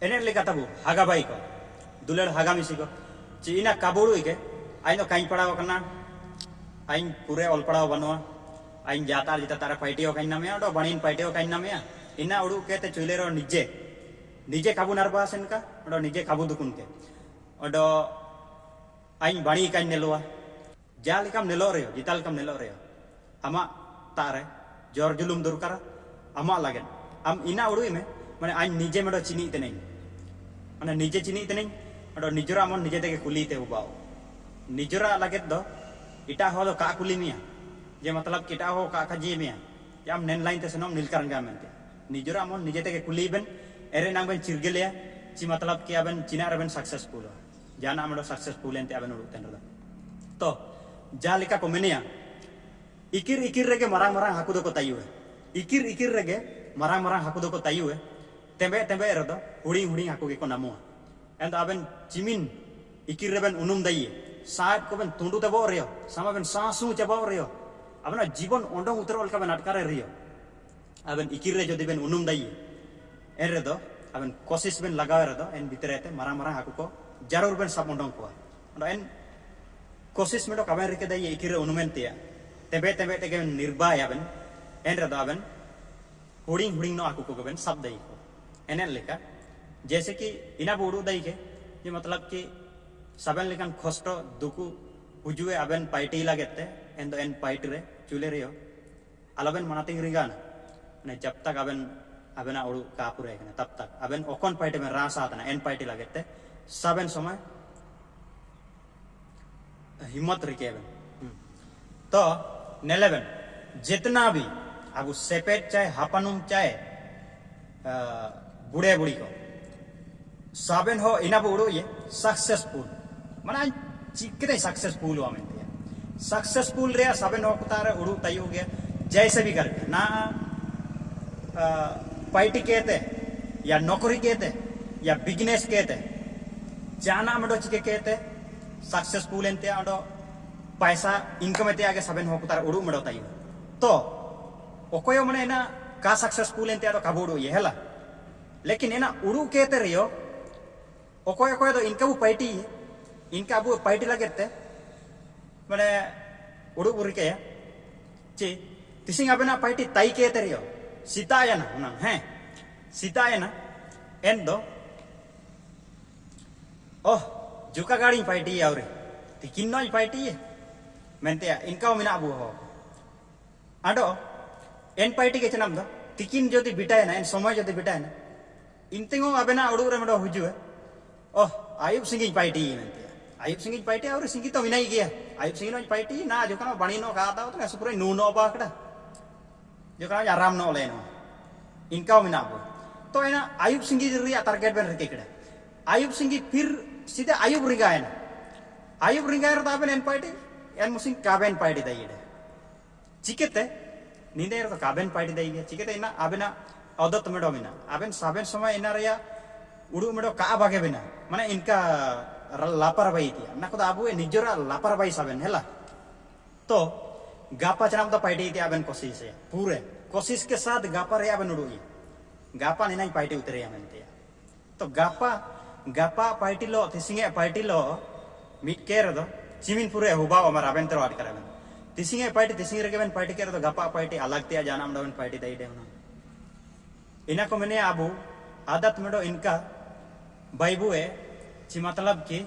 ᱮᱱᱮᱡ ᱞᱮᱠᱟ ᱛᱟᱵᱚ ᱦᱟᱜᱟ ᱵᱟᱭ ᱠᱚ ᱫᱩᱞᱟᱹᱲ ᱦᱟᱜᱟ ᱢᱤᱥᱤ ᱠᱚ ᱪᱤᱱᱟ ᱠᱟᱵᱩᱲᱩᱭ ᱜᱮ ᱟᱭᱱᱚ ᱠᱟᱹᱧ ᱯᱟᱲᱟᱣ ᱠᱟᱱᱟ ᱟᱭᱱ ᱯᱩᱨᱮ ᱚᱞ ᱯᱟᱲᱟᱣ ᱵᱟᱹᱱᱩᱜᱼᱟ ᱟᱭᱱ ᱡᱟᱛᱟᱨ ᱡᱤᱛᱟ ᱛᱟᱨᱟ ᱯᱟᱭᱴᱤᱭᱚ ᱠᱟᱹᱧ ᱱᱟᱢᱮᱭᱟ ᱚᱰᱚ ᱵᱟᱹᱲᱤᱱ ᱯᱟᱭᱴᱤᱭᱚ ᱠᱟᱹᱧ ᱱᱟᱢᱮᱭᱟ ᱤᱱᱟ ᱩᱲᱩ ᱠᱮᱛᱮ ᱪᱩᱭᱞᱮ ᱨᱚ ᱱᱤᱡᱮ ᱱᱤᱡᱮ ᱠᱟᱵᱩ ᱱᱟᱨᱵᱟ ᱥᱮᱱ ᱠᱟ ᱚᱰᱚ ᱱᱤᱡᱮ ᱠᱟᱵᱩ ᱫᱩᱠᱩᱱ ᱠᱮ ᱚᱰᱚ ᱟᱭᱱ ᱵᱟᱲᱤ ᱠᱟᱹᱧ ᱱᱮᱞᱚᱣᱟ ᱡᱟ ᱞᱮᱠᱟᱢ ᱱᱮᱞᱚ ᱨᱮᱭᱚ ᱡᱤᱛᱟ ᱞᱮᱠᱟᱢ ᱱᱮᱞᱚ ᱨᱮᱭᱚ ᱟᱢᱟᱜ ᱛᱟᱨᱮ ᱡᱚᱨ ᱡᱩᱞᱩᱢ ᱫᱚᱨᱠᱟᱨᱟ ᱟᱢᱟᱜ ᱞᱟᱜᱮᱱ ᱟᱢ ᱤᱱᱟ ᱩᱲᱩᱭ ᱢᱮ मैं आज निजे मैं चिनित मैं निजे चिनित मैं निजरा मन निजे तक कुलीते बाओ निजरा लगे दो इटा हो का कुली मिया जे मतलब इटा हो का का मिया या हम नैन लाइन ते सनम नीलकरण का मनते निजरा मन निजे तक कुली बन एरे नाम बन चिरगलिया जी मतलब कि अबन चिना रबन सक्सेसफुल हो जाना हम सक्सेसफुल एंते अबन उड़ते न तो जालिका को मेनिया इकिर इकिर रेगे मरा मरा हाकुदो को तायु इकिर इकिर रेगे मरा मरा हाकुदो को तायु तेंबे तेंबे रदो हुड़ी हुड़ी हाकु के नामो एंड अबन चिमिन इकिर उनुम दाइए साहेब को बेन तुंडू तबो रियो सामा बेन सांसू चबो रियो अपना जीवन ओंडो उतर बेन अटकारे रियो अबन इकिर रे जदि बेन उनुम दाई एन रे दो अबन कोशिश बेन लगावे रे एन भीतर मारा मारा हाकु को ज़रूर बेन सब ओंडो को एन कोशिश में तो कबे रे के दाई इकिर रे उनुमेन तिया तेबे तेबे बेन निर्बाय अबन एन रे दो अबन हुडिंग हुडिंग नो हाकु को बेन सब दाई को एनन लेका जैसे कि इना बोडू दाई के ये मतलब कि सबन लेकिन कष्ट दुकु हुजुए अबेन पाइटी लागते एन दो एन पाइट रे, चुले रियो अलबेन मनातिंग रिंगान। ने जब तक अबेन, अबेना उड़ू कापुरे कने, तब तक। अबेन ओकन पाइटे में रास आतना, एन पाइटी लागते सबन समय हिम्मत रिके अबेन। तो नेलेबेन, जितना भी अब सेपेट चाहे, हापनुम चाहे बुढ़े बुढ़ी को। साबेन हो, इना बुड़ो ये सक्सेसफुल mana चिकरे सक्सेसफुल हुआ मैं दिया सक्सेसफुल रे सबे नौक तारे उड़ू, तय हो गया। जैसे भी करके। ना पार्टी कहते या नौकरी कहते या बिज़नेस कहते जाना मडो चिके कहते सक्सेसफुल एंते अडो पैसा इनकम एते आगे सबे नौक तारे उड़ू, मडो, तय तो ओकोयो मने ना, का सक्सेसफुल एंते अडो कबुड़ू ये हला लेकिन एना उड़ू कहते रियो ओकोयो कोयो तो इनकम पार्टी है इनका अब पार्टी लगे मैंने उड़ू बुरी के चे तिसिंग अबेना पार्टी ताई के तेरियो सीताया ना ना, हैं। सीताया ना, एन दो। ओह, जुका गाड़ी पार्टी है और तिकिन नो पार्टी है? मेनते इनका मिना अबू हो। आडो एन पार्टी के चनाम दो। तिकिन जदि बिटाय ना, एन समय जदि बिटाय ना इनतिंगो अबेना उड़ू रे मडो हुजुए ओह आयुब सिंह पार्टी मेनते आयुब सिंह पाइटे और सिंह तो विनाई गया आयुब सिंह नो पाइटी ना जो bani no ka ta to supre nu no ba जो aram no le no इनका मिना बो तो है ना आयुब सिंह जी रिया टारगेट बन रखे कड़ा आयुब सिंह फिर सीधे आयुब रिगा है ना आयुब रिगा है तो एन पाइटी एन मुसिंग काबेन पाइटी दाई चिकेते नींदे तो काबेन पाइटी दाई चिकेते ना आबेना अदत मिना। आबेन साबेन समय इना रिया उड़ू मेडो का बागे बिना। माने इनका लापरवाही दिया ना आबू निजरा लापरवाही साबेन हेला तो गापा चनाम तो पाइटे कोशिश है पूरे। कोशिश के साथ गापा रे अबेन उड़ुई गापा नहीं नहीं पाइटे उतरे तो गापा गापा पाइटी लो, तिसिंगे पाइटी लो मिट चिमिन पूरे हुबा अमर अबेन तेरो आट करबेन तिसिंगे पाइटी, तिसिंगे बेन के दो, गापा अलग जानम दो पाइटी दई दे इना को मैंने आबू, आदत मेडो इनका बाइबुए ची मतलब कि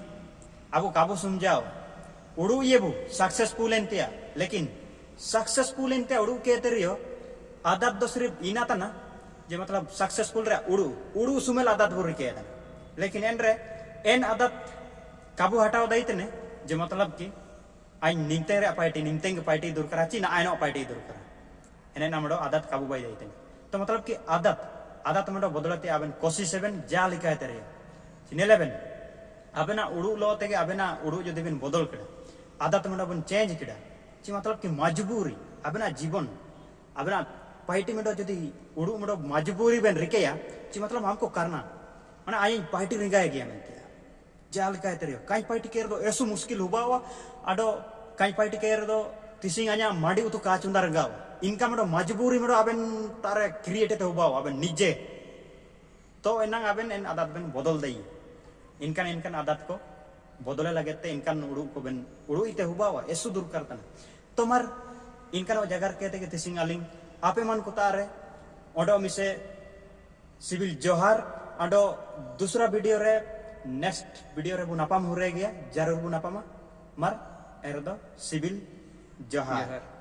अब काबू समझाओ उड़ू ये बु सक्सेसफुल एंतिया लेकिन सक्सेसफुल एंते उड़ू के तेरियो आदत दो सिर्फ़ इना तना जे मतलब सक्सेसफुल रे उड़ू। उड़ू सुमेल आदत बुरी के लेकिन एन रे एन आदत काबू हटाओ दई तने जे मतलब कि आई निमते रे पार्टी निमते पार्टी दूर करा ची ना आइनो पार्टी दूर करा। एने नामडो आदत काबू बाई दई तने तो मतलब कि आदत आदत मडो बदलते आबेन, कोशिश हेबेन जा लिखा तेरे। चिनेलेबेन अबेना उड़ू लो अबेना उड़ू जो बिन बदल कड़ा आदत में बन चेंज कड़ा ची मतलब कि मजबूरी अबेना जीवन। अबेना पार्टी में जो उड़ू में मजबूरी बेन रिकेया ची मतलब हमको करना। माने आई पार्टी रिंगाए मेनते जाल काय। तेरे। काई पार्टी केर दो ऐसो मुश्किल हुआ हुआ। अडो काई पार्टी केर दो 냐 माडी उतु का चुंदा रंगाव इनका में मजबूरी में अबेन तारे क्रिएट हुआ हुआ अबेन निजे तो एनांग आबेन एन आदत बेन बदल दई इनकान इनकान आदत को बदले लगे ते इनकान उड़ू को बेन उड़ू इते हुबावा एसु दूर करता तोमार इनकान जगह कहते के तिसिंग आलिंग आपे मन को तारे ओडो मिसे सिविल जोहार आडो दूसरा वीडियो नेक्स्ट वीडियो रे बु नापाम हो ज़रूर बु नापामा मर एरदो सिविल जोहार।